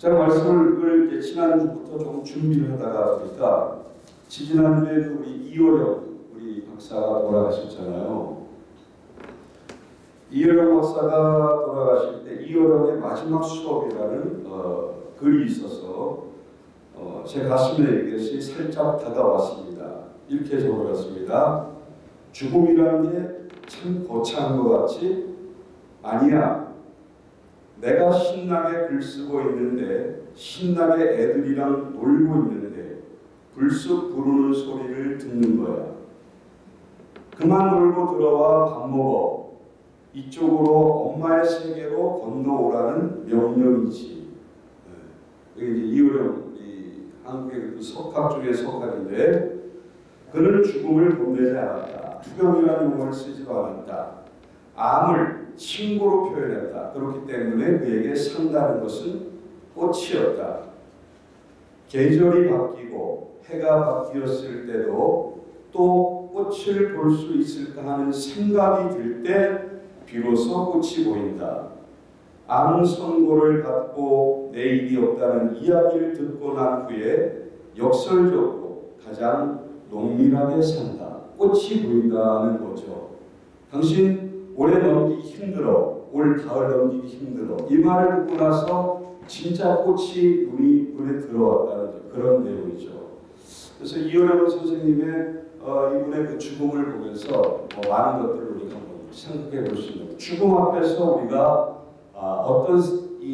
제가 말씀을 이제 지난주부터 좀 준비를 하다가 보니까 지지난주에 그 우리 이호령 우리 박사가 돌아가셨잖아요. 이호령 박사가 돌아가실 때 이호령의 마지막 수업이라는 어, 글이 있어서 어, 제 가슴에 이것이 살짝 다가왔습니다. 이렇게 적어놨습니다. 죽음이라는 게 참 거창한 것 같지? 아니야. 내가 신나게 글 쓰고 있는데 신나게 애들이랑 놀고 있는데 불쑥 부르는 소리를 듣는 거야. 그만 놀고 들어와 밥 먹어. 이쪽으로 엄마의 세계로 건너오라는 명령이지. 네. 여기 이제 이호령 이 한국의 그 석학 중의 석학인데 그는 죽음을 본내지 않았다. 투경이라는 용어를 쓰지도 않았다. 암을 친구로 표현했다. 그렇기 때문에 그에게 산다는 것은 꽃이었다. 계절이 바뀌고 해가 바뀌었을 때도 또 꽃을 볼 수 있을까 하는 생각이 들 때 비로소 꽃이 보인다. 암 선고를 받고 내일이 없다는 이야기를 듣고 난 후에 역설적으로 가장 농밀하게 산다. 꽃이 보인다는 거죠. 당신 올해 넘기기 힘들어. 올 가을 넘기기 힘들어. 이 말을 듣고 나서 진짜 꽃이 눈이 눈에 들어왔다는 그런 내용이죠. 그래서 이호령 선생님의 어, 이분의 그 죽음을 보면서 어, 많은 것들을 우리가 생각해 볼 수 있는 죽음 앞에서 우리가 아, 어떤 이,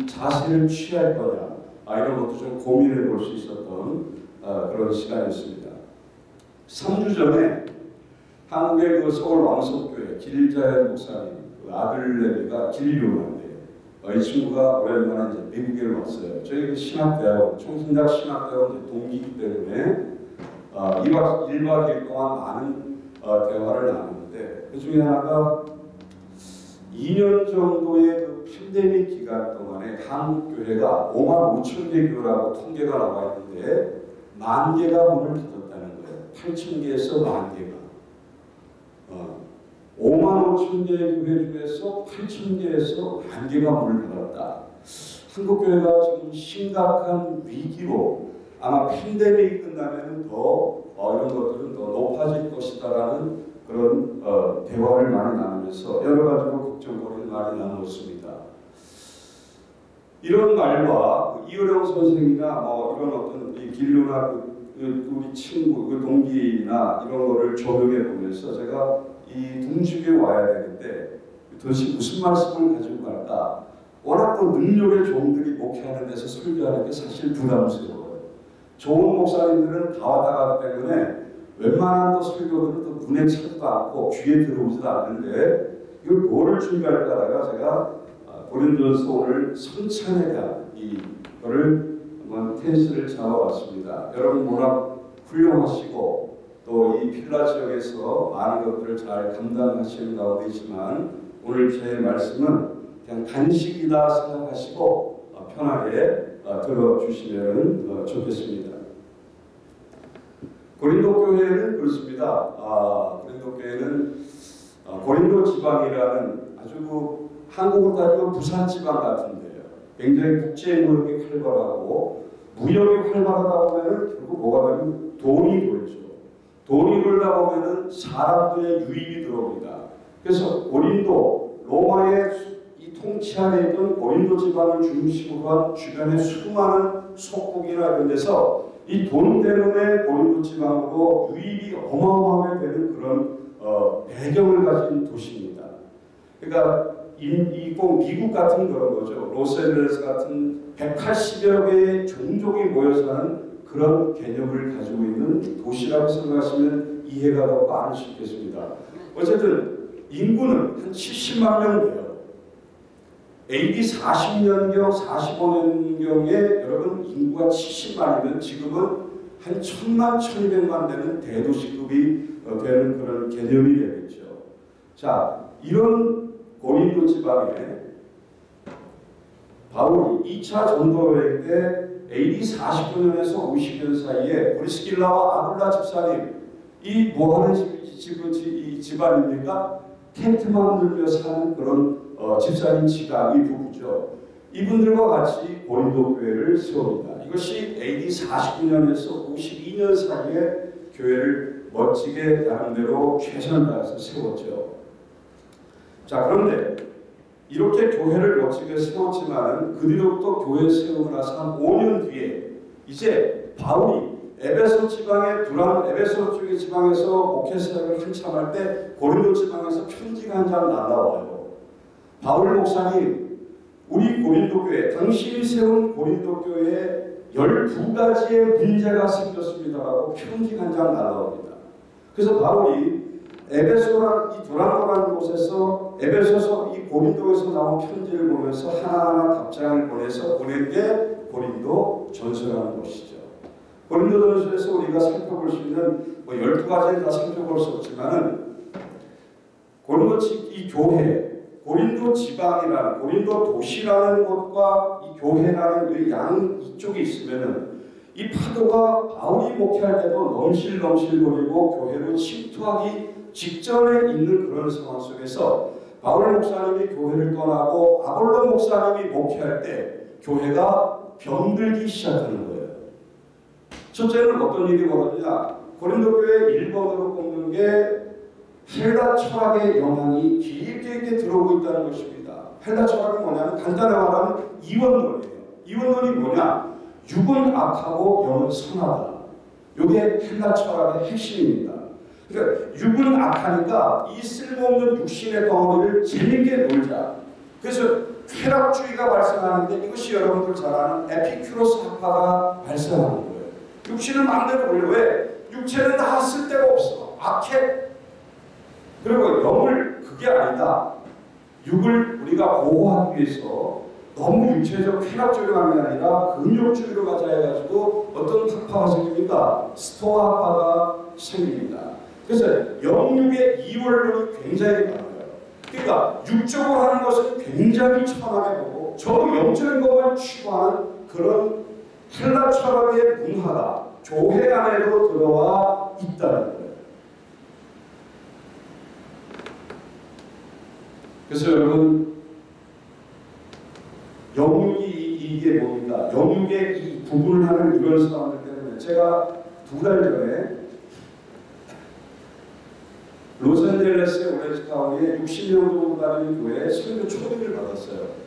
이 자세를 취할 거냐 아, 이런 것도 좀 고민해 볼 수 있었던 아, 그런 시간이었습니다. 3주 전에 한국의 그 서울 왕석교회 길자연 목사님 그 아들내미가 길류한데 어, 이 친구가 오랜만에 이제 미국에 왔어요. 저희 그 신학대학원 총신대학 신학대학원 동기이기 때문에 어, 2박 1박 2일 동안 많은 어, 대화를 나눴는데 그 중에 하나가 2년 정도의 그 팬데믹 기간 동안에 한국 교회가 5만 5천 개 교회라고 통계가 나와 있는데 만 개가 문을 닫았다는 거예요. 8천 개에서 만 개가. 어, 5만 5천 개의 교회 중에서 8천 개에서 만 개가 문을 닫았다. 한국 교회가 지금 심각한 위기로 아마 팬데믹이 끝나면 더 어, 이런 것들은 더 높아질 것이다라는 그런 어, 대화를 많이 나누면서 여러 가지로 걱정거리를 많이 나누었습니다. 이런 말과 그 이효령 선생이나 뭐 이런 어떤 그, 그 우리 친구, 그 동기나 이런 거를 적용해 보면서 제가 이 둥직에 와야 되는데 도대체 무슨 말씀을 가지고 갈까? 워낙 또 능력의 종들이 목회하는 데서 설교하는 게 사실 부담스러워요. 좋은 목사님들은 다 왔다 가기 때문에 웬만한 또 설교들은 또 눈에 차지도 않고 귀에 들어오지도 않는데 이걸 뭐를 준비할까 하다가 제가 고린도서 오늘 성찬에 대한 이거를 한번 텐스를 잡아봤습니다. 여러분 워낙 훌륭하시고 또 이 필라 지역에서 많은 것들을 잘 감당하시는 가운데 있지만 오늘 제 말씀은 그냥 간식이다 생각하시고 편하게 들어주시면 좋겠습니다. 고린도 교회는 그렇습니다. 아, 고린도 교회는 고린도 지방이라는 아주 그 한국으로 따지면 부산 지방 같은데요. 굉장히 국제 무역이 활발하고 무역이 활발하다 보면은 결국 뭐가 되면 돈이 돌죠. 돈이 돌다 보면은 사람들의 유입이 들어옵니다. 그래서 고린도 로마의 이 통치 안에 있던 고린도 지방을 중심으로 한 주변의 수많은 속국이나 이런 데서 이 돈 때문에 고린도 지방으로 유입이 어마어마하게 되는 그런 어, 배경을 가진 도시입니다. 그러니까 이꼭 미국 같은 그런 거죠. 로스앤젤레스 같은 180여 개의 종족이 모여 사는 그런 개념을 가지고 있는 도시라고 생각하시면 이해가 더 빠를 수 있겠습니다. 어쨌든 인구는 한 70만 명 돼요. AD 40년경, 45년경에 여러분 인구가 70만이면 지금은 한 1000만, 1200만 되는 대도시급이 되는 그런 개념이 되겠죠. 자, 이런 고린도 지방에 바울이 2차 전도 여행 때 AD 49년에서 50년 사이에 브리스길라와 아굴라 집사님 이 뭐하는 집, 집, 집, 집안입니까? 텐트만 들며 사는 그런 어, 집사님 지가 이 부부죠. 이분들과 같이 고린도 교회를 세웁니다. 이것이 AD 49년에서 52년 사이에 교회를 멋지게 나름대로 최선을 다해서 세웠죠. 자 그런데 이렇게 교회를 멋지게 세웠지만 그 뒤로부터 교회 세우고 나서 한 5년 뒤에 이제 바울이 에베소 지방의 두란 에베소 쪽의 지방에서 목회 사역을 한참 할 때 고린도 지방에서 편지가 한 장 날라와요. 바울 목사님, 우리 고린도 교회, 당신이 세운 고린도 교회에 12가지의 문제가 생겼습니다라고 편지가 한장 날라옵니다. 그래서 바울이 에베소란 이 두란노라는 곳에서 에베소서 이 고린도에서 나온 편지를 보면서 하나하나 답장을 보내서 보낸 게 고린도 전서라는 것이죠. 고린도 전서에서 우리가 살펴볼 수 있는 뭐 12가지는 다 살펴볼 수 없지만은 고린도 이 교회 고린도 지방이라는 고린도 도시라는 곳과 이 교회라는 이양 이쪽에 있으면은 이 파도가 바울이 목회할 때도 넘실넘실거리고 교회로 침투하기 직전에 있는 그런 상황 속에서 바울 목사님이 교회를 떠나고 아볼로 목사님이 목회할 때 교회가 병들기 시작하는 거예요. 첫째는 어떤 일이 벌어지냐? 고린도 교회 1번으로 꼽는 게 헬라 철학의 영향이 깊게 있게 들어오고 있다는 것입니다. 헬라 철학은 뭐냐면 간단히 말하면 이원론이에요. 이원론이 뭐냐? 육은 악하고 영은 선하다. 이게 헬라 철학의 핵심입니다. 그러니까 육은 악하니까 이 쓸모없는 육신의 덩어리를 재밌게 놀자. 그래서 쾌락주의가 발생하는데 이것이 여러분들 잘 아는 에피큐로스 학파가 발생하는 거예요. 육신을 마음대로 올려. 왜? 육체는 다 쓸 데가 없어. 악해. 그리고 영을 그게 아니다. 육을 우리가 보호하기 위해서 너무 육체적 쾌락주의로 가는 게 아니라 근육주의로 가자 해가지고 어떤 학파가 생깁니까? 스토아 학파가 생깁니다. 그래서 영육의 이원론이 굉장히 많아요. 그러니까 육적으로 하는 것은 굉장히 천하게 보고 저 영적인 것만 추구하는 그런 헬라 철학의 문화가 교회 안에도 들어와 있다는 거예요. 그래서 여러분 영육이 이게 뭡니까? 영육의 이 구분을 하는 이런 사람들 때문에 제가 두 달 전에 로스앤젤레스의 오렌지 카운티에 60명 정도 다니는 교회에 설교 초대를 받았어요.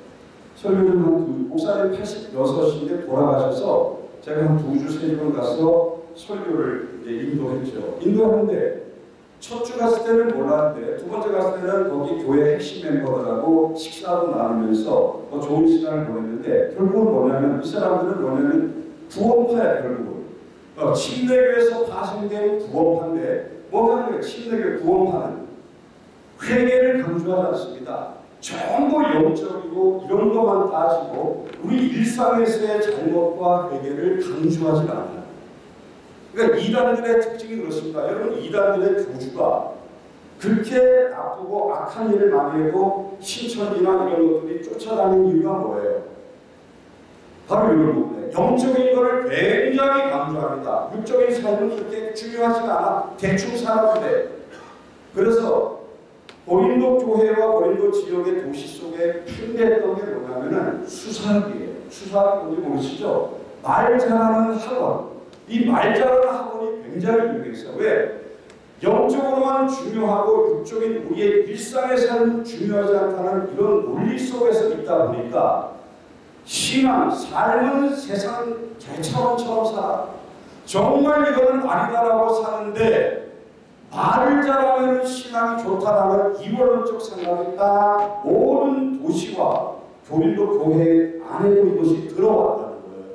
설교는 한 두, 목사님 86인데 돌아가셔서 제가 한 두 주, 세 번 가서 설교를 인도했죠. 인도하는데 첫 주 갔을 때는 몰랐는데 두 번째 갔을 때는 거기 교회 핵심 멤버들하고 식사도 나누면서 더 좋은 시간을 보냈는데 결국은 뭐냐면 이 사람들은 뭐냐면 구원파야 결국은 어, 침례교에서 파생된 구원파인데 거예요? 침례교 구원파는 회개를 강조하지 않습니다. 전부 영적이고 이런 것만 따지고 우리 일상에서의 잘못과 회개를 강조하지 않아요. 그러니까 이단들의 특징이 그렇습니다. 여러분 이단들의 교주가 그렇게 나쁘고 악한 일을 많이 하고 신천지나 이런 것들이 쫓아다니는 이유가 뭐예요? 바로 이걸 보면 영적인 것을 굉장히 강조합니다. 육적인 삶은 그렇게 중요하지가 않아. 대충 살아도 돼. 그래서 고린도 교회와 고린도 지역의 도시 속에 팽배했던 게 뭐냐면은 수사학이에요. 수사학이 뭔지 모르시죠? 말 잘하는 학원. 이 말 잘하는 학원이 굉장히 유명했어요. 왜? 영적으로만 중요하고 육적인 우리의 일상의 삶은 중요하지 않다는 이런 논리 속에서 있다 보니까 신앙, 삶은 세상 개처럼처럼 살아. 정말 이거는 아니다라고 사는데 말을 잘하면 신앙이 좋다라는 이원론적 생각이 딱 모든 도시와 교인도 교회 안에도 이것이 들어왔다는 거예요.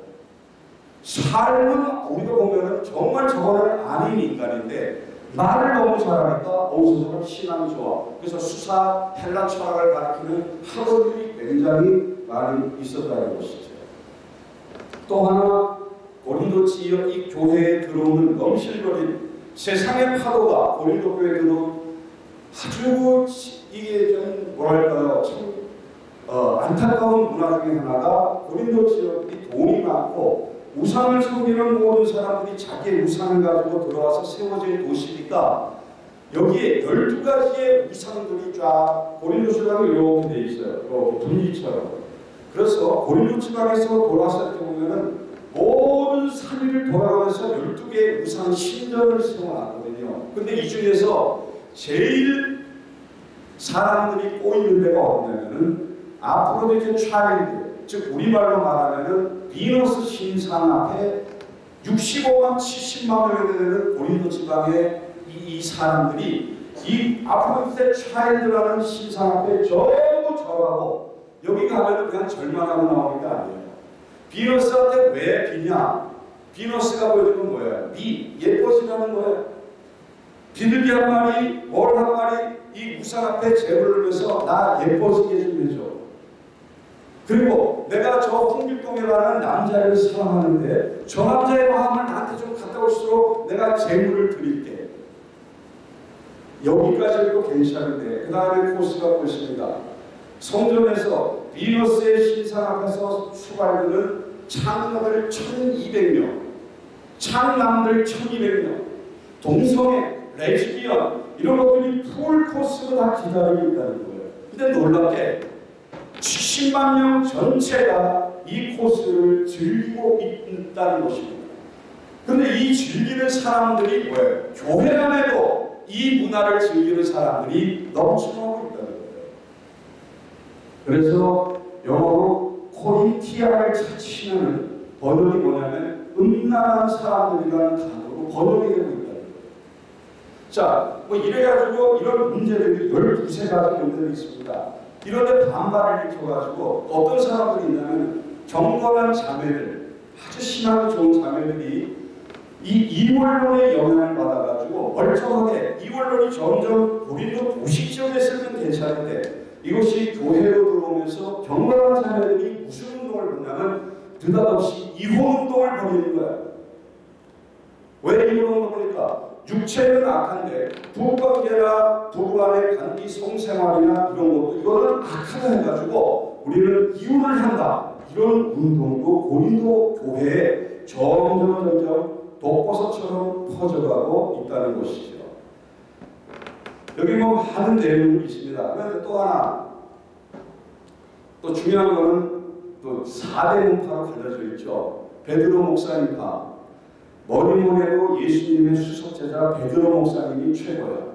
삶은 우리가 보면은 정말 저거는 아닌 인간인데 말을 너무 잘하니까 어디서 신앙이 좋아. 그래서 수사, 헬라 철학을 가르치는 학원들이 굉장히 많이 있었다는 것이죠. 또 하나 고린도 지역 이 교회에 들어오는 넘실거린 세상의 파도가 고린도 교회에 들어온 아주 이게 좀 뭐랄까요 참 어, 안타까운 문화 중에 하나가 고린도 지역이 돈이 많고 우상을 섬기는 모든 사람들이 자기의 우상을 가지고 들어와서 세워진 도시니까 여기에 12가지의 우상들이 쫙 고린도 신앙이 이렇게 돼 있어요. 이렇게 분기처럼. 그래서 고린도 지방에서 돌아왔을 때 보면은 모든 산위를 돌아가면서 12개의 우상 신전을 세워놨거든요. 근데 이 중에서 제일 사람들이 꼬이는 데가 어디냐면은 아프로디테 차일드, 즉 우리말로 말하면은 비너스 신상 앞에 65만 70만 명이 되는 고린도 지방의 이, 이 사람들이 이 아프로디테 차일드라는 신상 앞에 전부 절하고 여기 가면은 그냥 절망하고 게 아니에요. 비너스한테 왜 비냐? 비너스가 보여주는 뭐예요? 비, 예뻐지라는 거예요. 비둘기 한 마리, 월 한 마리 이 우상 앞에 재물을 넣어서 나 예뻐지게 좀 해줘. 그리고 내가 저 홍길동이라는 남자를 사랑하는데 저 남자의 마음을 나한테 좀 갖다 올수록 내가 재물을 드릴게. 여기까지도 괜찮은데 그 다음에 코스가 보십니다. 성전에서 비너스의 신상 앞에서 수발되는 창녀들 1200명, 창남들 1200명, 동성애, 레즈비언 이런 것들이 풀 코스로 다 기다리고 있다는 거예요. 근데 놀랍게 70만 명 전체가 이 코스를 즐기고 있다는 것입니다. 근데 이 즐기는 사람들이 뭐예요? 교회 안에도 이 문화를 즐기는 사람들이 거예요. 그래서 영어로 Corinthia를 찾으시면 번역이 뭐냐면 음란한 사람들이라는 단어로 번역이 되고 거예요. 자, 뭐 이래가지고 이런 문제들이 12세 가지 문제들이 있습니다. 이런데 반발을 일으켜가지고 어떤 사람들이 있냐면 경건한 자매들, 아주 신앙이 좋은 자매들이 이 이원론의 영향을 받아가지고 멀쩡하게 이원론이 점점 고린도 도시 지역에 쓰면 괜찮은데 이것이 교회로 들어오면서 경건한 자녀들이 무슨 운동을 보냐면 느닷없이 이혼 운동을 벌이는 거야. 왜 이혼 운동을 보니까 육체는 악한데 부부관계나 부부간의 관계 성생활이나 이런 것도 이거는 악하다 해가지고 우리는 이혼을 한다. 이런 운동도 고린도 교회에 점점 점점 독버섯처럼 퍼져가고 있다는 것이죠. 여기 뭐 많은 내용이 있습니다. 그런데 또 하나 또 중요한 거는 또 4대 문파로 갈려져 있죠. 베드로 목사님파 머리모래도 예수님의 수석제자 베드로 목사님이 최고야.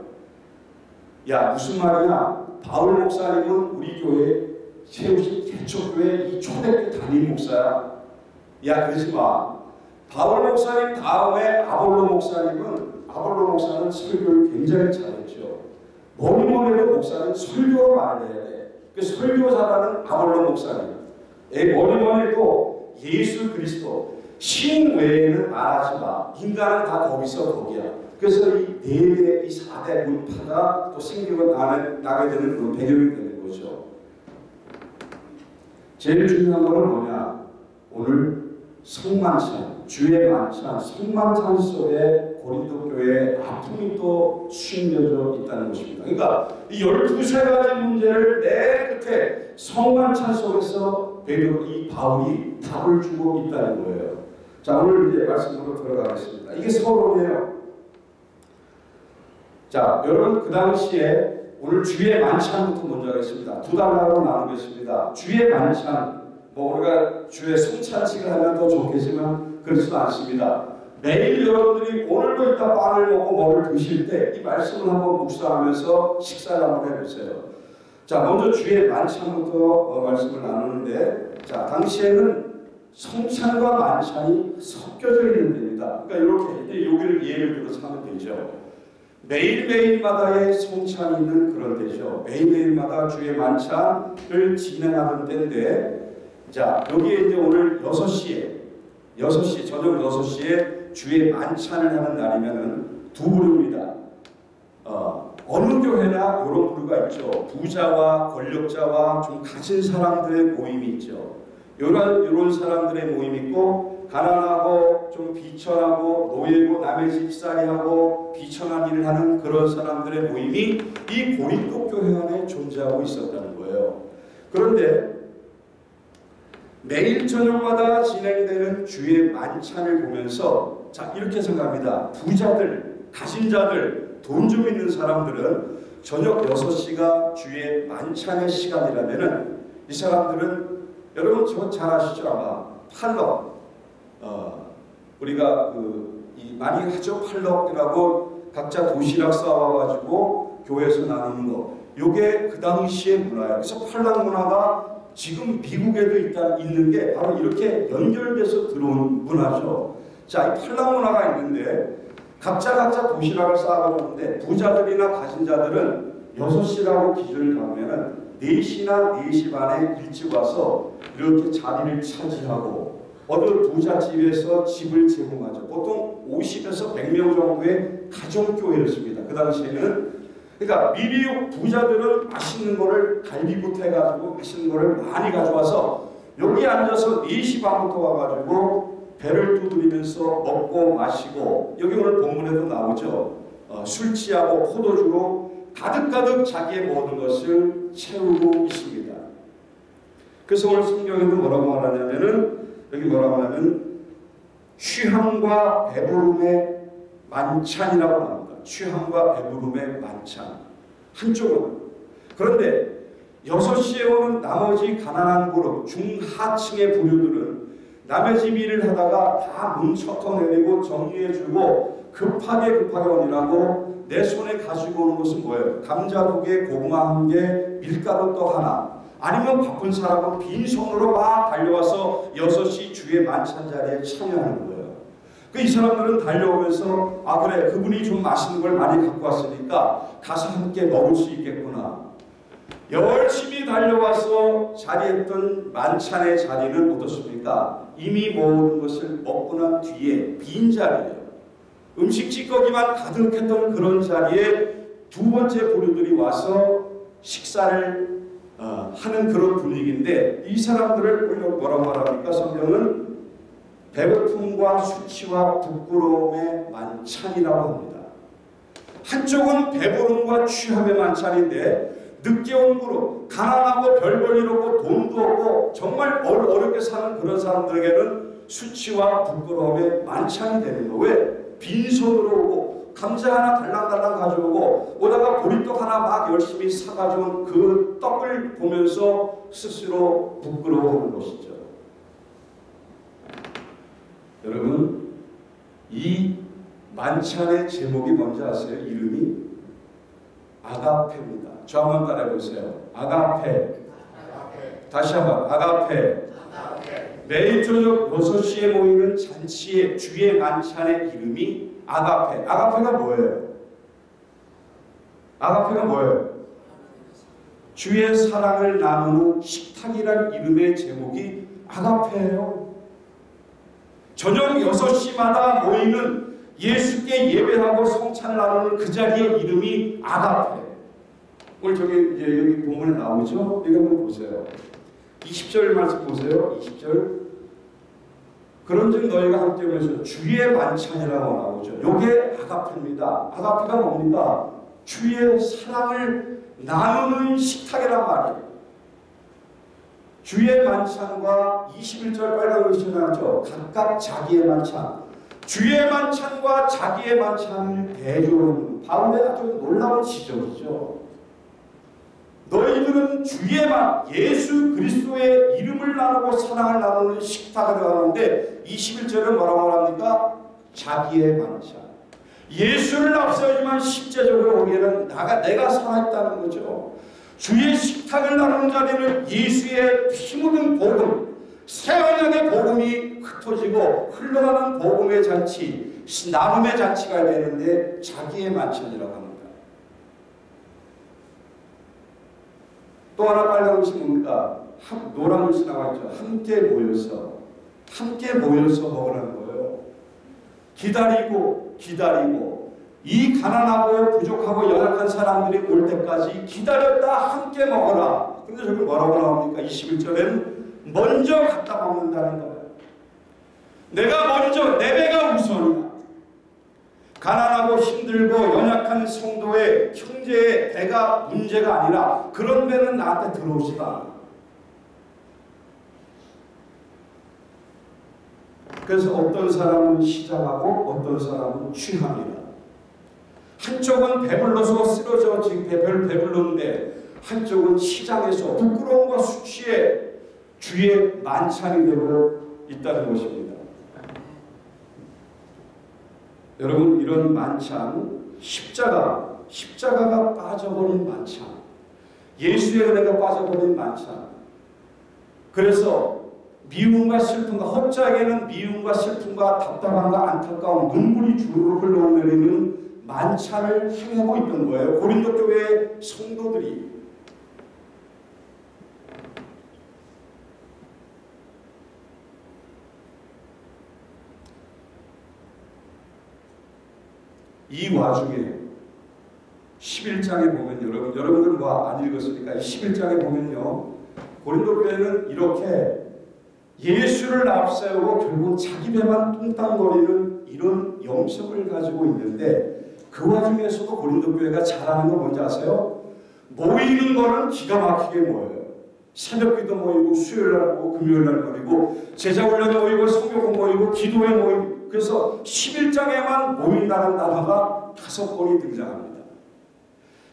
야 무슨 말이냐? 바울 목사님은 우리 교회 세우신 개척교회 이 초대교 담임 목사야. 야 그러지 마. 바울 목사님 다음에 아볼로 목사님은 아볼로 목사는 설교를 굉장히 잘했죠. 머리모래도 목사는 설교로 말해야 돼. 그 설교 잘하는 아볼로 목사님. 머리모래도 예수 그리스도 신 외에는 말하지 마. 인간은 다 거기서 거기야. 그래서 이 네 개, 이 4대 문파가 또 생기고 나게 되는 그런 배경이 되는 거죠. 제일 중요한 거는 뭐냐? 오늘 성만찬, 주의 만찬, 성만찬 속에 고린도 교회의 아픔이 또 숨겨져 있다는 것입니다. 그러니까 이 12세 가지 문제를 내 끝에 성만찬 속에서 베드로 이 바울이 답을 주고 있다는 거예요. 자, 오늘 이제 말씀으로 들어가겠습니다. 이게 서론이에요. 자, 여러분 그 당시에 오늘 주의 만찬부터 먼저 하겠습니다. 두 단락으로 나누겠습니다. 주의 만찬, 뭐 우리가 주의 성찬식을 하면 더 좋겠지만 그렇지도 않습니다. 매일 여러분들이 오늘도 이따 빵을 먹고 뭐를 드실 때 이 말씀을 한번 묵상하면서 식사를 한번 해보세요. 자, 먼저 주의 만찬부터 어, 말씀을 나누는데, 자, 당시에는 성찬과 만찬이 섞여져 있는 데입니다. 그러니까 이렇게 여기를 예를 들어서 하면 되죠. 매일매일마다의 성찬이 있는 그런 데죠. 매일매일마다 주의 만찬을 진행하는 때인데, 자, 여기에 이제 오늘 6시에, 6시, 저녁 6시에 주의 만찬을 하는 날이면은 두 부류입니다. 어, 어느 교회나 이런 부류가 있죠. 부자와 권력자와 좀 가진 사람들의 모임이 있죠. 이런, 이런 사람들의 모임이 있고, 가난하고 좀 비천하고 노예고 남의 집살이하고 비천한 일을 하는 그런 사람들의 모임이 이 고린도 교회 안에 존재하고 있었다는 거예요. 그런데 매일 저녁마다 진행되는 주의 만찬을 보면서 자 이렇게 생각합니다. 부자들, 가진 자들, 돈 좀 있는 사람들은 저녁 6시가 주의 만찬의 시간이라면 은 이 사람들은 여러분 저잘 아시죠 아마 팔럭 어, 우리가 그 이 많이 하죠 팔럭이라고 각자 도시락 싸와가지고 교회에서 나누는 거. 요게 그 당시의 문화예요. 그래서 팔락 문화가 지금 미국에도 일단 있는 게 바로 이렇게 연결돼서 들어온 문화죠. 자, 이 팔락 문화가 있는데 각자 각자 도시락을 쌓아가지는데 부자들이나 가진 자들은 6시라고 기준을 잡으면 4시나 4시 반에 일찍 와서 이렇게 자리를 차지하고 어느 부잣집에서 집을 제공하죠. 보통 50에서 100명 정도의 가정교회였습니다. 그 당시에는 그러니까 미리 부자들은 맛있는 거를 갈비부터 해가지고 맛있는 거를 많이 가져와서 여기 앉아서 4시 반부터 와가지고 배를 두드리면서 먹고 마시고 여기 오늘 본문에도 나오죠. 어, 술 취하고 포도주로 가득가득 자기의 모든 것을 채우고 있습니다. 그래서 오늘 성경에도 뭐라고 말하냐면은 여기 뭐라고 하냐면 취함과 배부름의 만찬이라고 나옵니다. 취함과 배부름의 만찬. 한쪽은. 그런데 6시에 오는 나머지 가난한 그룹, 중하층의 부류들은 남의 집 일을 하다가 다문 쳤어내리고 정리해주고 급하게 급하게 오니라고 내 손에 가지고 오는 것은 뭐예요? 감자 두 개, 고구마 한 개, 밀가루 또 하나. 아니면 바쁜 사람은 빈손으로 막 달려와서 6시 주의 만찬 자리에 참여하는 거예요. 그 이 사람들은 달려오면서 아 그래 그분이 좀 맛있는 걸 많이 갖고 왔으니까 가서 함께 먹을 수 있겠구나. 열심히 달려와서 자리했던 만찬의 자리는 어떻습니까? 이미 모든 것을 먹고 난 뒤에 빈 자리예요. 음식 찌꺼기만 가득했던 그런 자리에 두 번째 부류들이 와서 식사를 어, 하는 그런 분위기인데 이 사람들을 뭐라고 말합니까? 성경은 배고픔과 수치와 부끄러움의 만찬이라고 합니다. 한쪽은 배부름과 취함의 만찬인데 늦게 온 그룹, 가난하고 별 볼일 없고 돈도 없고 정말 어렵게 사는 그런 사람들에게는 수치와 부끄러움의 만찬이 되는 거. 왜? 빈손으로 오고 감자 하나 달랑달랑 가져오고 오다가 보리떡 하나 막 열심히 사가져온 그 떡을 보면서 스스로 부끄러워하는 것이죠. 여러분 이 만찬의 제목이 뭔지 아세요? 이름이 아가페입니다. 저 한번 따라해 보세요. 아가페. 다시 한번 아가페. 매일 저녁 6시에 모이는 잔치의 주의 만찬의 이름이 아가페. 아가페가 뭐예요? 아가페가 뭐예요? 주의 사랑을 나누는 식탁이란 이름의 제목이 아가페예요. 저녁 6시마다 모이는 예수께 예배하고 성찬을 나누는 그 자리의 이름이 아가페. 오늘 저기 이제 여기 본문에 나오죠? 이거 한번 보세요. 20절 말씀 보세요. 20절. 그런즉 너희가 함께 오면서 주의 만찬이라고 나오죠. 요게 아가페입니다. 아가페가 뭡니까? 주의 사랑을 나누는 식탁이란 말이에요. 주의 만찬과 21절 빨간 글씨 나죠. 각각 자기의 만찬. 주의 만찬과 자기의 만찬을 대조하는 바울의 아주 놀라운 지적이죠. 너희들은 주의만 예수 그리스도의 이름을 나누고 사랑을 나누는 식탁을 하는데 21절은 뭐라고 합니까? 자기의 만찬. 예수를 앞세우지만 실제적으로 우리는 나가 내가 살아있다는 거죠. 주의 식탁을 나누는 자리는 예수의 피 묻은 복음, 새 언약의 복음이 흩어지고 흘러가는 복음의 잔치, 나눔의 잔치가 되는데 자기의 만찬이라고 합니다. 또 하나 빨간 것이 뭡니까? 노란 것이 나와 있죠. 함께 모여서 함께 모여서 먹으라는 거예요. 기다리고 기다리고 이 가난하고 부족하고 연약한 사람들이 올 때까지 기다렸다 함께 먹어라. 근데 저기 뭐라고 나옵니까? 21절에는 먼저 갖다 먹는다는 거예요. 내가 먼저 내 배가 우선이다. 가난하고 힘들고 연약한 성도의 형제의 배가 문제가 아니라 그런 배는 나한테 들어오지가. 그래서 어떤 사람은 시작하고 어떤 사람은 취합니다. 한쪽은 배불러서 쓰러져 지금 배별 배불렀는데 한쪽은 시장에서 부끄러움과 수치에 주의 만찬이 되고 있다는 것입니다. 여러분 이런 만찬 십자가 십자가가 빠져버린 만찬 예수의 은혜가 빠져버린 만찬 그래서 미움과 슬픔과 헛자에게는 미움과 슬픔과 답답함과 안타까움 눈물이 주르르 흘러내리는 만찬을 행하고 있던 거예요. 고린도 교회의 성도들이 이 와중에 11장에 보면 여러분 여러분들 뭐안 읽었으니까 11장에 보면요. 고린도 교회는 이렇게 예수를 앞세우고 결국 자기 배만 뚱땅거리는 이런 영성을 가지고 있는데 그 와중에서도 고린도 교회가 잘하는 거 뭔지 아세요? 모이는 거는 기가 막히게 모여요. 새벽기도 모이고 수요일날 모이고 금요일날 모이고 제자훈련 모이고 성교공 모이고 기도회 모이고 그래서 11장에만 모인다는 단어가 다섯 번이 등장합니다.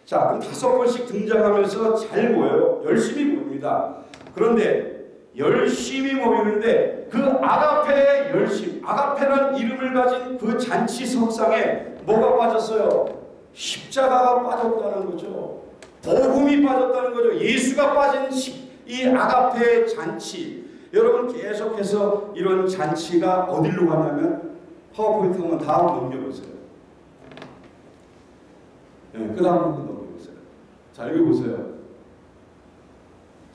자, 그럼 다섯 번씩 등장하면서 잘 모여요. 열심히 모입니다. 그런데 열심히 모이는데 그 아가페의 열심, 아가페란 이름을 가진 그 잔치 석상에 뭐가 빠졌어요? 십자가가 빠졌다는 거죠. 복음이 빠졌다는 거죠. 예수가 빠진 이 아가페의 잔치. 여러분 계속해서 이런 잔치가 어디로 가냐면 파워포인트 한번 다음 넘겨보세요. 네, 그 다음 한번 넘겨보세요. 자, 여기 보세요.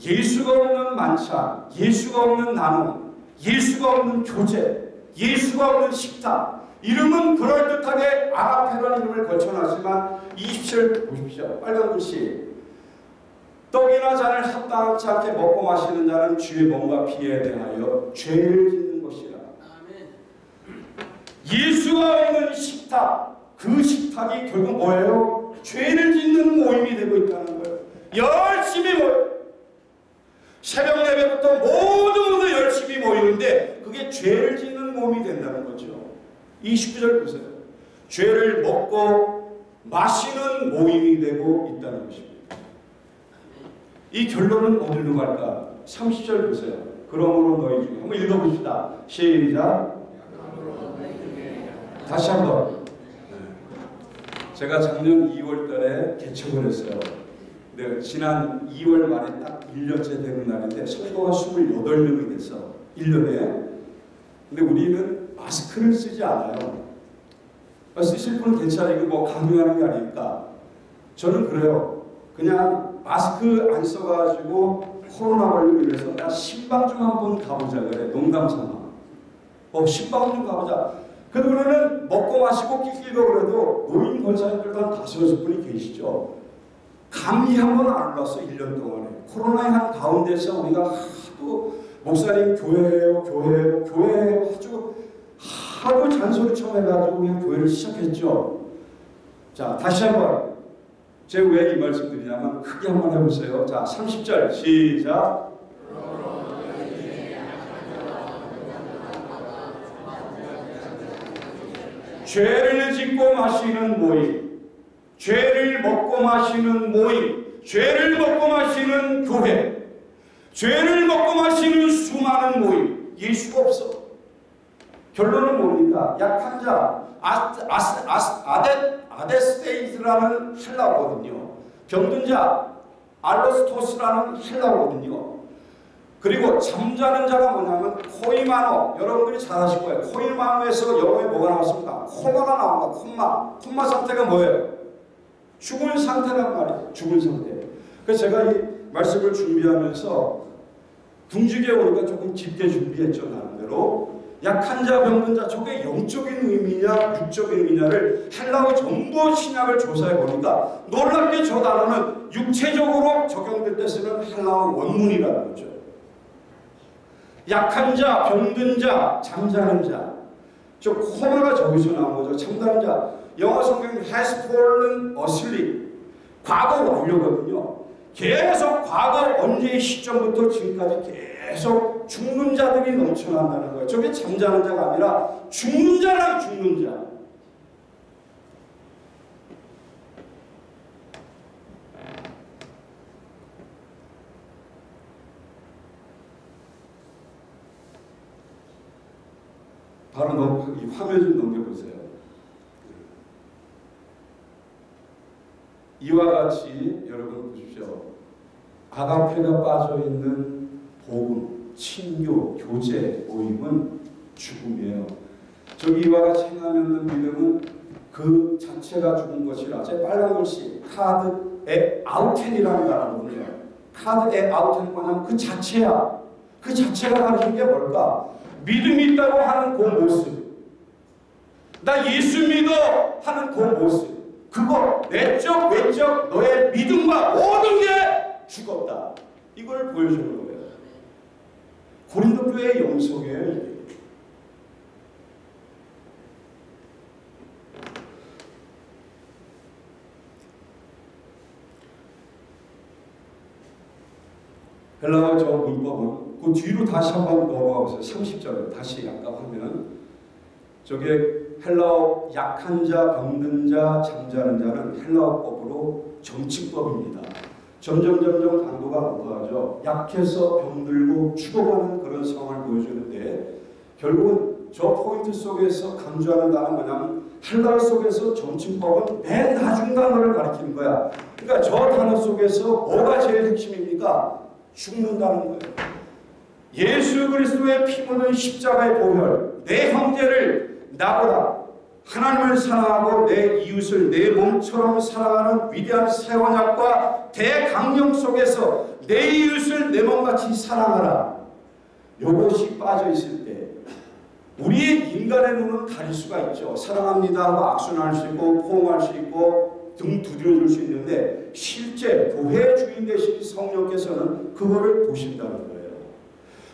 예수가 없는 만찬, 예수가 없는 나눔, 예수가 없는 교제, 예수가 없는 식탁. 이름은 그럴듯하게 아가페라는 이름을 거쳐놨지만 20절 보십시오. 빨간 글씨. 떡이나 잔을 합당치 않게 먹고 마시는 자는 주의 몸과 피에 대하여 죄를 짓는 것이라. 예수가 없는 식탁, 그 식탁이 결국 뭐예요? 죄를 짓는 모임이 되고 있다는 거예요. 열심히 모여. 새벽 예배부터 모두 모두 열심히 모이는데 그게 죄를 짓는 몸이 된다는 거죠. 29절 보세요. 죄를 먹고 마시는 모임이 되고 있다는 것입니다. 이 결론은 어디로 갈까? 30절 보세요. 그러므로 너희 중에 한번 읽어봅시다. 시작. 다시 한번. 제가 작년 2월 달에 개척을 했어요. 네, 지난 2월 말에 딱 1년째 되는 날인데 성도가 28명이 됐어. 1년에. 근데 우리는 마스크를 쓰지 않아요. 쓰실 분은 괜찮아요. 이거 뭐 강요하는 게 아니니까. 저는 그래요. 그냥 마스크 안 써가지고 코로나 걸리고 이래서 나 신방 좀 한번 가보자 그래. 농담 삼아. 어, 신방 좀 가보자. 그러면은 먹고 마시고 끼끼고 그래도 노인 권사님들도 한 다섯 여섯 분이 계시죠. 감기 한 번 안 올랐어 1년 동안에. 코로나의 한 가운데서 우리가 하도 목사님 교회예요 교회예요 교회예요 아주 하도 잔소리처럼 해가지고 그냥 교회를 시작했죠. 자 다시 한번 제가 왜 이 말씀 드리냐면 크게 한번 해보세요. 자 30절 시작 죄를 짓고 마시는 모임 죄를 먹고 마시는 모임 죄를 먹고 마시는 교회 죄를 먹고 마시는 수많은 모임 예수가 없어 결론은 뭡니까? 약한 자 아스, 아스, 아스, 아데, 아데스테이스라는 헬라어거든요 병든 자 알로스토스라는 헬라어거든요 그리고 잠자는 자가 뭐냐면 코이마노 여러분들이 잘 아실 거예요 코이마노에서 영어에 뭐가 나왔습니까? 코마가 나온다 코마 코마 상태가 뭐예요? 죽은 상태란 말이에요. 죽은 상태. 그래서 제가 이 말씀을 준비하면서 궁지에 오니까 조금 깊게 준비했죠. 나름대로. 약한 자, 병든 자, 저게 영적인 의미냐, 육적인 의미냐를 헬라어 전부 신약을 조사해 보니까 놀랍게 저 단어는 육체적으로 적용될 때 쓰는 헬라어 원문이라는 거죠. 약한 자, 병든 자, 잠자는 자. 저 코마가 저기서 나온 거죠. 잠자는 자. 영어 성경 has fallen asleep. 과거 완료거든요. 계속 과거 언제의 시점부터 지금까지 계속 죽는 자들이 넘쳐난다는 거예요. 저게 잠자는 자가 아니라 죽는 자라 죽는 자. 바로 넘, 이 화면 좀 넘겨보세요. 이와 같이 여러분 보십시오. 아가페가 빠져있는 복음 친교, 교제, 모임은 죽음이에요. 저기 이와 같이 없는 믿음은 그 자체가 죽은 것이라. 제 빨간 글씨 카드에 아우텐이라는 단어거든요. 카드에 아우텐 뭐냐면 그 자체야. 그 자체가 가르치는 게 뭘까? 믿음이 있다고 하는 그 모습. 나 예수 믿어 하는 그 모습. 그거 내적 외적 너의 믿음과 모든 게 죽었다. 이걸 보여주는 거예요. 고린도 교회의 영성이에요. 이게. 헬라어 저 문법은 그 뒤로 다시 한 번 넘어가 보세요. 30절에 다시 약간 하면 저게 헬라어 약한 자, 병든 자, 잠자는 자는 헬라어법으로 정치법입니다. 점점 점점 강도가 높아가죠. 약해서 병들고 죽어가는 그런 상황을 보여주는데 결국은 저 포인트 속에서 강조하는 단어는 뭐냐면 헬라어 속에서 정치법은 맨 나중 단어를 가리키는 거야. 그러니까 저 단어 속에서 뭐가 제일 핵심입니까? 죽는다는 거예요. 예수 그리스도의 피 묻은 십자가의 보혈, 내 형제를 나보다 하나님을 사랑하고 내 이웃을 내 몸처럼 사랑하는 위대한 세원약과 대강령 속에서 내 이웃을 내 몸같이 사랑하라. 이것이 빠져 있을 때 우리의 인간의 눈은 가릴 수가 있죠. 사랑합니다 하고 악순할 수 있고 포옹할 수 있고 등 두드려줄 수 있는데 실제 교회 주인 되신 성령께서는 그거를 보신다는 거예요.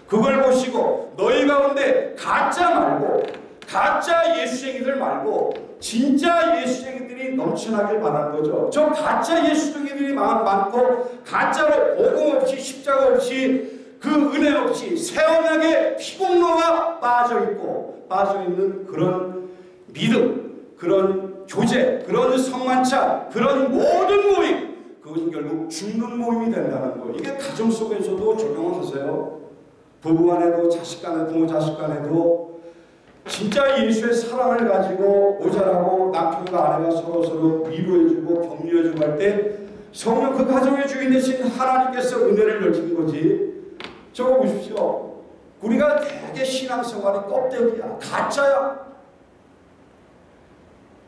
그걸 보시고 너희 가운데 가짜 말고 가짜 예수쟁이들 말고 진짜 예수쟁이들이 넘쳐나길 바라는 거죠. 저 가짜 예수쟁이들이 많고 가짜로 복음 없이 십자가 없이 그 은혜 없이 세원하게 피공로가 빠져 있고 빠져 있는 그런 믿음, 그런 교제, 그런 성만찬, 그런 모든 모임 그것은 결국 죽는 모임이 된다는 거. 이게 가정 속에서도 적용을 하세요. 부부 간에도 자식 간에 부모 자식 간에도 진짜 예수의 사랑을 가지고 모자라고 남편과 아내가 서로 서로 위로해주고 격려해주고 할 때 성령 그 가정의 주인 되신 하나님께서 은혜를 넓힌 거지. 저거 보십시오. 우리가 되게 신앙생활이 껍데기야. 가짜야.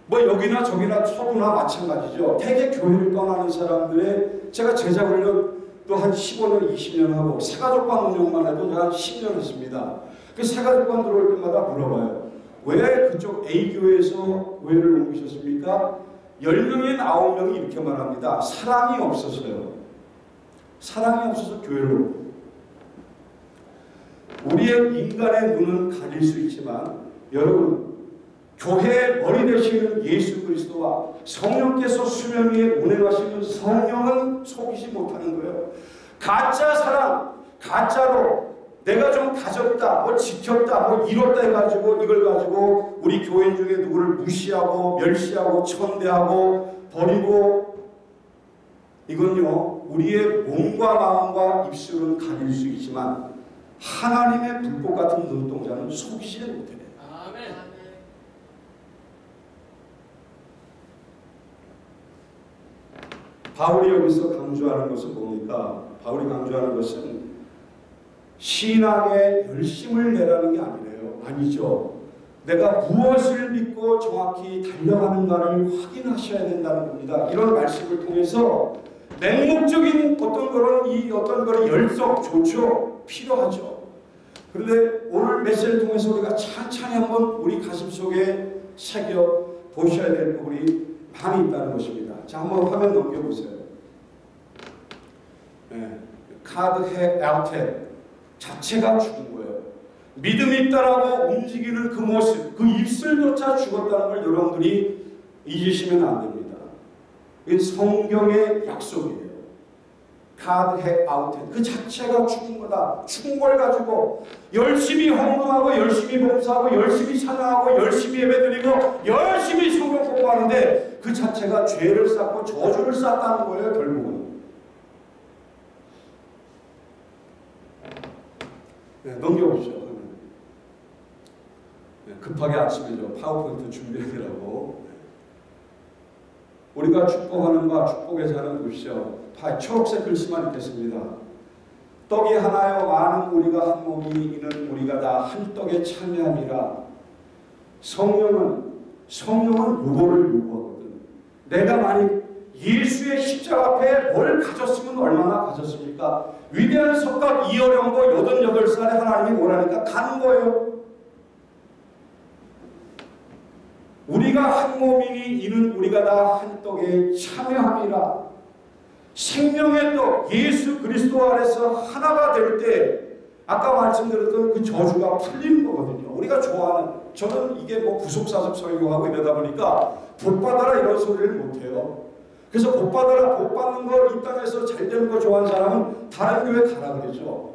뭐 여기나 저기나 서구나 마찬가지죠. 대개 교회를 떠나는 사람들의 제가 제자 훈련 또 한 15년, 20년 하고 새가족관 운영만 해도 제가 한 10년 했습니다. 그 새가족관 들어올 때마다 물어봐요. 왜 그쪽 A교회에서 교회를 옮기셨습니까? 10명인 9명이 이렇게 말합니다. 사랑이 없어서요. 사랑이 없어서 교회를 우리의 인간의 눈은 가릴 수 있지만 여러분 교회의 머리 되시는 예수 그리스도와 성령께서 수면 위에 운행하시는 성령은 속이지 못하는 거예요. 가짜 사랑, 가짜로 내가 좀 가졌다, 뭐 지켰다, 뭐 이뤘다 해가지고 이걸 가지고 우리 교인 중에 누구를 무시하고 멸시하고 천대하고 버리고 이건요 우리의 몸과 마음과 입술은 가릴 수 있지만 하나님의 불꽃 같은 눈동자는 속이지 못해요. 아멘. 바울이 여기서 강조하는 것은 뭡니까? 바울이 강조하는 것은 신앙에 열심을 내라는 게 아니래요. 아니죠. 내가 무엇을 믿고 정확히 달려가는가를 확인하셔야 된다는 겁니다. 이런 말씀을 통해서 맹목적인 어떤 그런 이 어떤 그런 열성 좋죠. 필요하죠. 그런데 오늘 메시지를 통해서 우리가 찬찬히 한번 우리 가슴 속에 새겨 보셔야 될 부분이 많이 있다는 것입니다. 자, 한번 화면 넘겨보세요. 네. 카드 해 알테 자체가 죽은 거예요. 믿음이 있다라고 움직이는 그 모습, 그 입술조차 죽었다는 걸 여러분들이 잊으시면 안 됩니다. 이 성경의 약속이에요. 카드 해 아우테 그 자체가 죽은 거다. 죽은 걸 가지고 열심히 헌금하고 열심히 봉사하고 열심히 찬양하고 열심히 예배드리고 열심히 성경 공부하는데 그 자체가 죄를 쌓고 저주를 쌓았다는 거예요. 결국은. 네, 넘겨보시죠. 네, 급하게 아침에 저 파워포인트 준비하느라고 우리가 축복하는 바 축복의 자는 보시죠. 초록색 글씨만 읽겠습니다. 떡이 하나요 많은 우리가 한 몸이 이는 우리가 다 한 떡에 참여함이라 성령은 성령은 요거를 요구하거든. 내가 만약 예수의 십자가 앞에 뭘 가졌으면 얼마나 가졌습니까? 위대한 석각 이어령고 88살에 하나님이 오라니까 가는 거예요. 우리가 한 몸이니 이는 우리가 다 한 떡에 참여함이라. 생명의 떡 예수 그리스도 안에서 하나가 될 때 아까 말씀드렸던 그 저주가 풀리는 거거든요. 우리가 좋아하는 저는 이게 뭐 구속사적 설교하고 이러다 보니까 복 받아라 이런 소리를 못해요. 그래서 복 받아라 복 받는 거 이 땅에서 잘 되는 거 좋아하는 사람은 다른 교회 가라 그러죠.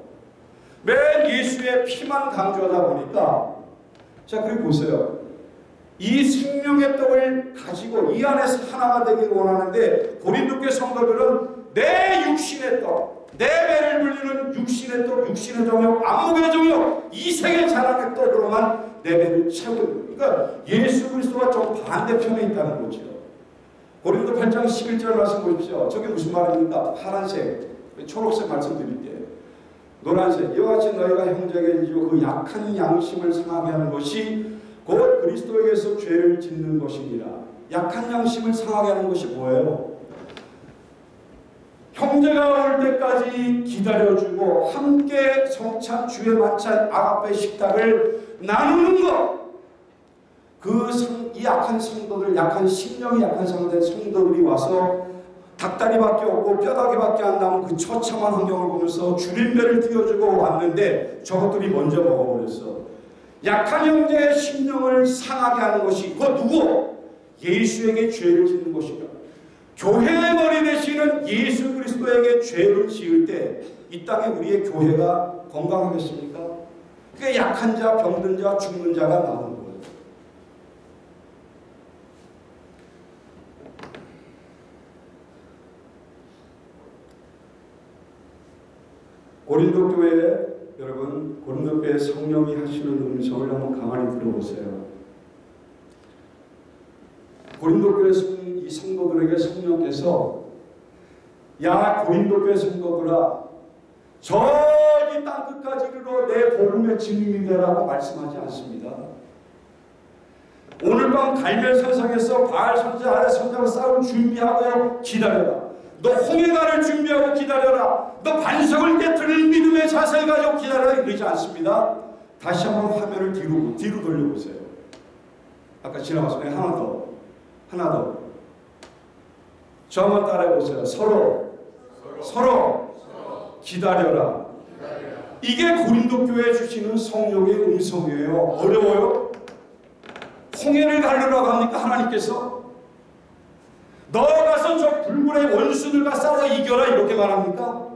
맨 예수의 피만 강조하다 보니까 자 그리고 보세요. 이 생명의 떡을 가지고 이 안에서 하나가 되길 원하는데 고린도교 성도들은 내 육신의 떡, 내 배를 불리는 육신의 떡, 육신의 정욕, 안목의 정욕, 이생의 자랑의 떡으로만 내 배를 채우는 그러니까 예수 그리스도와 좀 반대편에 있다는 거죠. 고린도 8장 11절 말씀 보십시오. 저게 무슨 말입니까? 파란색, 초록색 말씀드릴게요. 노란색, 이와 같이 너희가 형제에게 그 약한 양심을 상하게 하는 것이 곧 그리스도에게서 죄를 짓는 것이니라. 약한 양심을 상하게 하는 것이 뭐예요? 형제가 올 때까지 기다려주고 함께 성찬 주의 만찬 아가페 식탁을 나누는 것. 그 이 약한 성도들, 약한 심령이 약한 성도들, 성도들이 와서 닭다리밖에 없고 뼈다귀밖에 안 남은 그 처참한 환경을 보면서 줄임배를 띄워주고 왔는데 저것들이 먼저 먹어버렸어. 약한 형제의 심령을 상하게 하는 것이 그 누구? 예수에게 죄를 짓는 것인가? 교회의 머리 되시는 예수 그리스도에게 죄를 지을 때 이 땅에 우리의 교회가 건강하겠습니까? 그게 약한 자, 병든 자, 죽는 자가 거예요. 고린도 교회 여러분 고린도 교회 성령이 하시는 음성을 한번 가만히 들어보세요. 고린도 교회 이 성도들에게 성령께서 야 고린도 교회 성도들아 저기 땅 끝까지 이르러 내 복음의 증인이 되라고 말씀하지 않습니다. 오늘 밤 갈멜산상에서 바알 선자 아래 선자로 싸울 준비하고 기다려라. 너 홍해가를 준비하고 기다려라. 너 반석을 깨뜨릴 믿음의 자세를 가지고 기다려라. 이러지 않습니다. 다시 한번 화면을 뒤로, 뒤로 돌려보세요. 아까 지나갔어요. 하나 더. 하나 더. 저 한번 따라해보세요. 서로, 서로, 서로 기다려라. 기다려라. 이게 고린도 교회 주시는 성령의 음성이에요. 어려워요? 홍해를 가르라고 합니까? 하나님께서? 너가서 저 불굴의 원수들과 싸워 이겨라 이렇게 말합니까?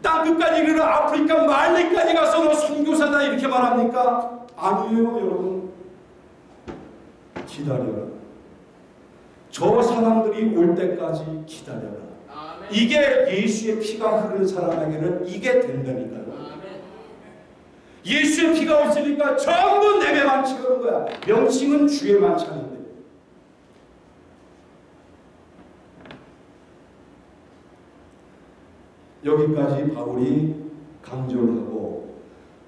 땅 끝까지 이르러 아프리카 말리까지 가서 너 선교사다 이렇게 말합니까? 아니에요 여러분. 기다려라. 저 사람들이 올 때까지 기다려라. 이게 예수의 피가 흐르는 사람에게는 이게 된다니까요 예수의 피가 없으니까 전부 내게만 치는 거야. 명칭은 주의 만찬인데. 여기까지 바울이 강조를 하고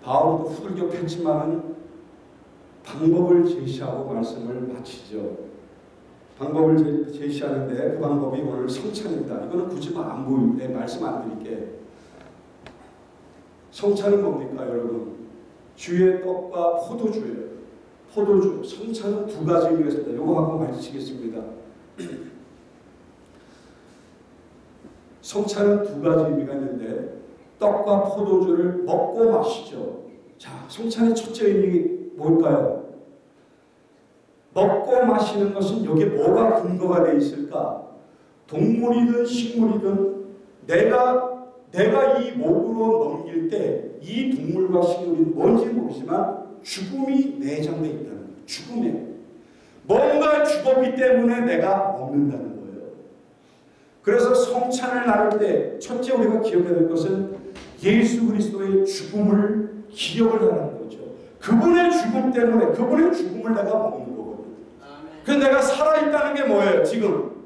바울도 후들겨 폈지만은 방법을 제시하고 말씀을 마치죠. 방법을 제시하는데 그 방법이 오늘 성찬입니다. 이거는 굳이 안 보이는데 말씀 안 드릴게. 성찬은 뭡니까 여러분? 주의 떡과 포도주예요. 포도주, 성찬은 두 가지 의미가 있습니다. 요거 한번 가르치겠습니다. 성찬은 두 가지 의미가 있는데 떡과 포도주를 먹고 마시죠. 자, 성찬의 첫째 의미 뭘까요? 먹고 마시는 것은 여기에 뭐가 근거가 되어 있을까? 동물이든 식물이든 내가 내가 이 목으로 넘길 때 이 동물과 식물이 뭔지 모르지만 죽음이 내장되어 있다는 거예요. 죽음에. 뭔가 죽었기 때문에 내가 먹는다는 거예요. 그래서 성찬을 나눌 때 첫째 우리가 기억해야 될 것은 예수 그리스도의 죽음을 기억을 하는 거죠. 그분의 죽음 때문에 그분의 죽음을 내가 먹는 거거든요. 그래서 내가 살아있다는 게 뭐예요? 지금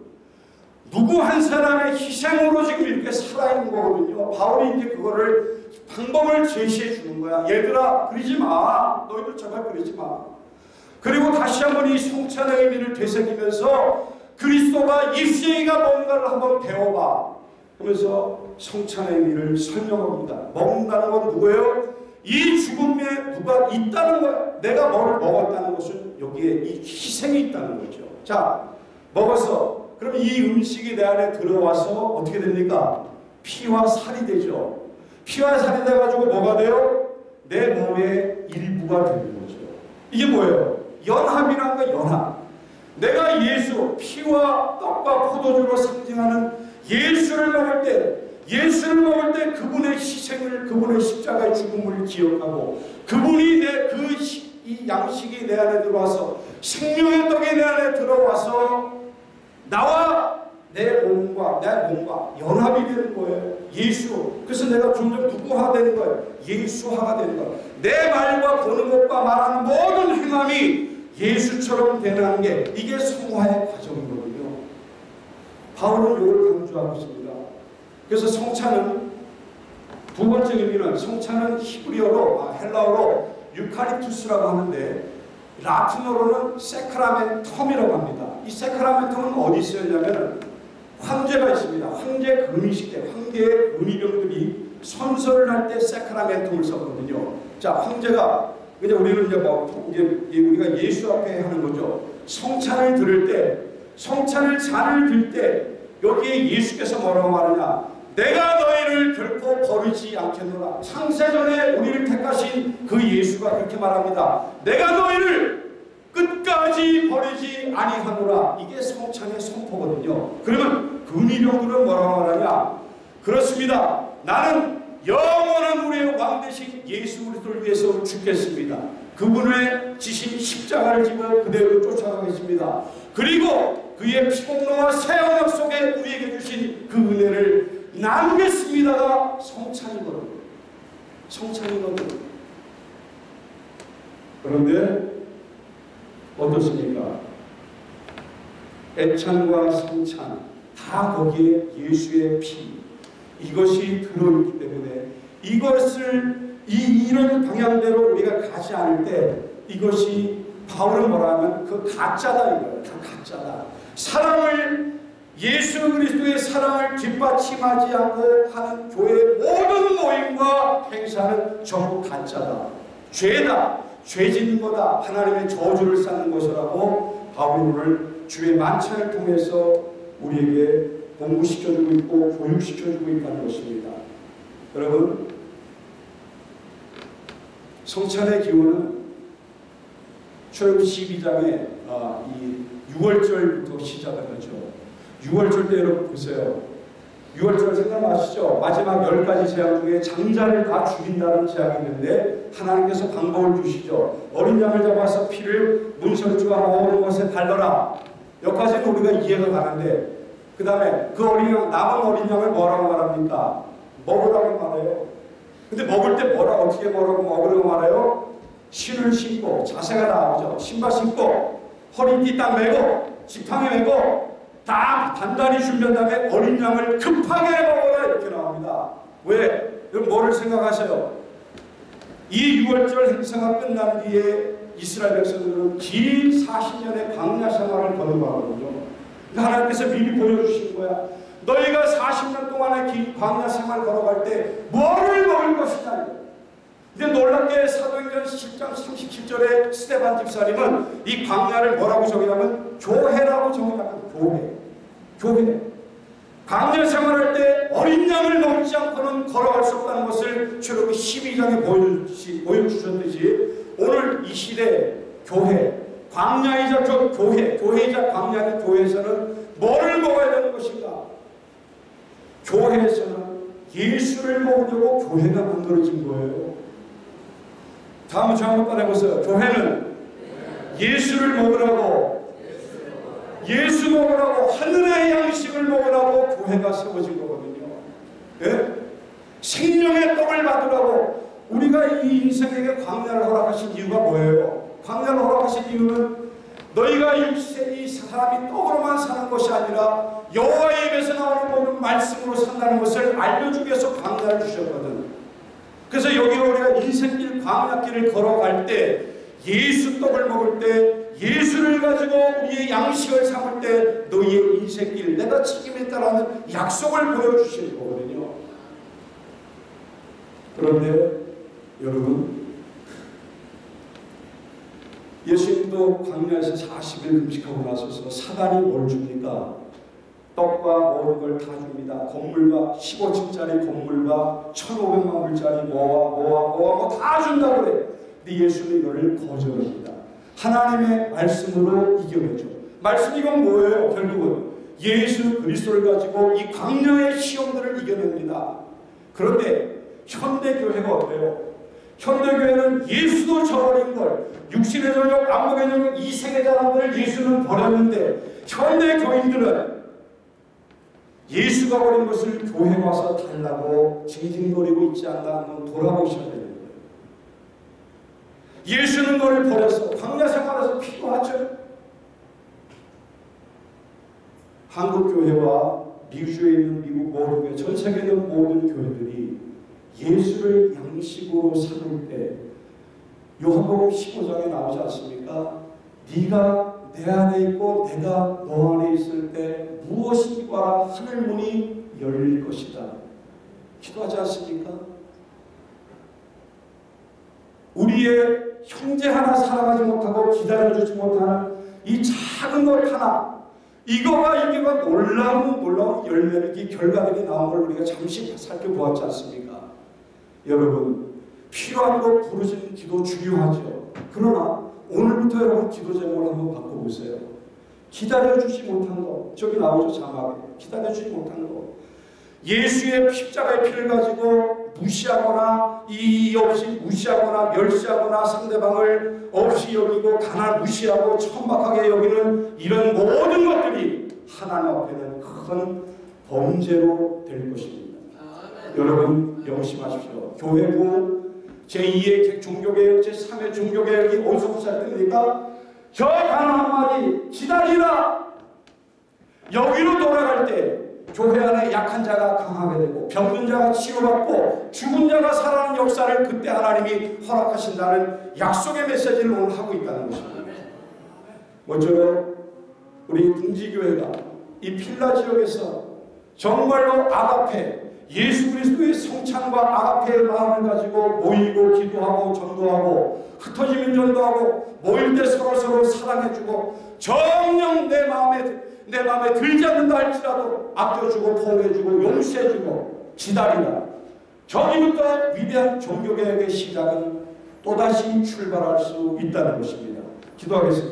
누구 한 사람의 희생으로 지금 이렇게 살아있는 거거든요. 바울이 이제 그거를 방법을 제시해 주는 거야. 얘들아 그러지 마. 너희들 제발 그러지 마. 그리고 다시 한번 이 성찬의 의미를 되새기면서 그리스도가 예수이가 뭔가를 한번 배워봐. 그러면서 성찬의 의미를 설명합니다. 먹는다는 건 누구예요? 이 죽음에 누가 있다는 거야. 내가 뭐를 먹었다는 것은 여기에 이 희생이 있다는 거죠. 자, 먹어서 그럼 이 음식이 내 안에 들어와서 어떻게 됩니까? 피와 살이 되죠. 피와 살이 돼가지고 뭐가 돼요? 내 몸의 일부가 되는 거죠. 이게 뭐예요? 연합이란 거 연합. 내가 예수, 피와 떡과 포도주로 상징하는 예수를 먹을 때, 예수를 먹을 때 그분의 희생을, 그분의 십자가의 죽음을 기억하고, 그분이 내그 이 양식이 내 안에 들어와서, 생명의 떡이 내 안에 들어와서, 나와 내 몸과 내 몸과 연합이 되는 거예요. 예수. 그래서 내가 점점 누구화 되는 거예요. 예수화가 되는 거예요. 내 말과 보는 것과 말하는 모든 행함이 예수처럼 되는 게 이게 성화의 과정이거든요. 바울은 이걸 강조하고 있습니다. 그래서 성찬은 두 번째 의미는 성찬은 히브리어로 아, 헬라어로 유카리투스라고 하는데 라틴어로는 세크라멘텀이라고 합니다. 이 세크라멘텀은 어디 쓰였냐면 황제가 있습니다. 황제 금이식 때 황제의 은희병들이 선서를 할 때 세크라멘텀을 썼거든요. 자, 황제가 그냥 우리는 이제 뭐 이제 우리가 예수 앞에 하는 거죠. 성찬을 들을 때, 성찬을 잔을 들 때 여기에 예수께서 뭐라고 말하냐? 내가 너희를 결코 버리지 않겠노라. 창세전에 우리를 택하신 그 예수가 그렇게 말합니다. 내가 너희를 끝까지 버리지 아니하노라. 이게 성찬의 선포거든요. 그러면 근위병들은 뭐라고 말하냐? 그렇습니다. 나는 영원한 우리의 왕 대신 예수 그리스도를 위해서 죽겠습니다. 그분의 지신 십자가를 지고 그대로 쫓아가겠습니다. 그리고 그의 피공로와 새 언약 속에 우리에게 주신 그 은혜를 나누겠습니다가 성찬이거든요. 성찬이거든요. 그런데 어떻습니까? 애찬과 성찬 다 거기에 예수의 피 이것이 들어있기 때문에 이것을 이, 이런 방향대로 우리가 가지 않을 때 이것이 바울은 뭐라 하면 그 가짜다 이거예요. 다 가짜다. 사랑을 예수 그리스도의 사랑을 뒷받침하지 않고 하는 교회 모든 모임과 행사는 전부 가짜다. 죄다. 죄 짓는 거다. 하나님의 저주를 쌓는 것이라고 오늘 주의 만찬을 통해서 우리에게 공부시켜주고 있고 교육시켜주고 있다는 것입니다. 여러분 성찬의 기원은 출애굽 12장에 아, 이 6월절부터 시작을 하죠. 6월절 때 여러분 보세요. 6월절 생각나시죠? 마지막 열 가지 재앙 중에 장자를 다 죽인다는 재앙이 있는데 하나님께서 방법을 주시죠. 어린 양을 잡아서 피를 문설주가 모으는 것에 발라라. 여기까지는 우리가 이해가 가는데 그 다음에 그 어린 양, 남은 어린 양을 뭐라고 말합니까? 먹으라고 말해요. 근데 먹을 때 뭐라 어떻게 뭐라고 먹으라고 말해요? 신을 신고 자세가 나오죠. 신발 신고 허리띠 딱 메고 지팡이 메고 다 단단히 준비한 다음에 어린 양을 급하게 먹어라 이렇게 나옵니다. 왜? 여러분 뭐를 생각하세요? 이 6월절 행사가 끝난 뒤에 이스라엘 백성들은 긴 40년의 광야 생활을 거듭하거든요. 하나님께서 미리 보여주신 거야. 너희가 40년 동안의 긴 광야 생활 걸어갈 때 뭐를 먹을 것이냐. 근데 놀랍게 사도행전 10장 37절에 스테반 집사님은 이 광야를 뭐라고 정의하면 교회라고 정의합니다. 교회. 교회. 광야 생활할 때 어린 양을 먹지 않고는 걸어갈 수 없다는 것을 출애굽 12장에 보여주셨듯이 오늘 이 시대 교회 광야이자 교회, 교회이자 광야인 교회에서는 뭐를 먹어야 되는 것인가? 교회에서는 예수를 먹으려고 교회가 만들어진 거예요. 다음 주 한번 따라해보세요. 교회는 예수를 먹으라고 예수 먹으라고 하늘의 양식을 먹으라고 교회가 세워진 거거든요. 예? 생명의 떡을 받으라고 우리가 이 인생에게 광야를 허락하신 이유가 뭐예요? 광야를 허락하신 이유는 너희가 이 사람이 떡으로만 사는 것이 아니라 여호와의 입에서 나오는 모든 말씀으로 산다는 것을 알려주기 위해서 광야를 주셨거든. 그래서 여기 우리가 인생길 광야길을 걸어갈 때 예수 떡을 먹을 때 예수를 가지고 우리의 양식을 삼을 때 너희의 인생길 내가 책임있다라는 약속을 보여주시는 거거든요. 그런데 여러분 예수님도 광야에서 40일 금식하고 나서서 사단이 뭘 줍니까? 떡과 모든 걸 다 줍니다. 건물과 15층짜리 건물과 1,500만 불짜리 뭐와 뭐와 뭐와 뭐다 준다고 그래. 근데 예수는 이거를 거절합니다. 하나님의 말씀으로 이겨내죠. 말씀 이건 뭐예요? 결국은 예수 그리스도를 가지고 이 광야의 시험들을 이겨냅니다. 그런데 현대교회가 어때요? 현대교회는 예수도 저버린 걸 육신의 저녁, 안목의 저녁, 이생의 자랑들을 예수는 버렸는데 현대교인들은 예수가 버린 것을 교회 와서 달라고 징징거리고 있지 않나 한번 돌아보셔야 거예요. 예수는 너를 버려서 광야 생활에서 필요하죠. 한국 교회와 미주에 있는 미국 모든 전 세계에 있는 모든 교회들이 예수를 양식으로 삼을 때 요한복음 15장에 나오지 않습니까? 네가 내 안에 있고 내가 너 안에 있을 때 무엇이 바라 하늘 문이 열릴 것이다. 기도하지 않습니까? 우리의 형제 하나 살아가지 못하고 기다려주지 못하는 이 작은 것 하나 이거가 이게가 놀라운 놀라운 열매를 결과들이 나온 걸 우리가 잠시 살펴보았지 않습니까? 여러분 필요한 거 부르짖는 기도 중요하죠. 그러나 오늘부터 여러분 기도 제목을 한번 바꿔보세요. 기다려주지 못한 거 저기 나오죠 자막에 기다려주지 못한 거 예수의 십자가의 피를 가지고 무시하거나 이의 없이 무시하거나 멸시하거나 상대방을 없이 여기고 가난 무시하고 천박하게 여기는 이런 모든 것들이 하나님 앞에는 큰 범죄로 될 것입니다. 여러분 명심하십시오. 교회부 제2의 종교개혁, 제3의 종교개혁이 어디서 시작됩니까? 저 단어 한마디 기다리라. 여기로 돌아갈 때 교회 안에 약한 자가 강하게 되고 병든 자가 치료받고 죽은 자가 살아나는 역사를 그때 하나님이 허락하신다는 약속의 메시지를 오늘 하고 있다는 것입니다. 먼저 우리 등지교회가 이 필라 지역에서 정말로 아가페 예수 그리스도의 성찬과 아가페의 마음을 가지고 모이고 기도하고 전도하고 흩어지면 전도하고 모일 때 서로서로 사랑해주고 정령 내 마음에 내 마음에 들지 않는다 할지라도 아껴주고 포옹해주고 용서해주고 기다리라 저기부터 위대한 종교개혁의 시작은 또다시 출발할 수 있다는 것입니다. 기도하겠습니다.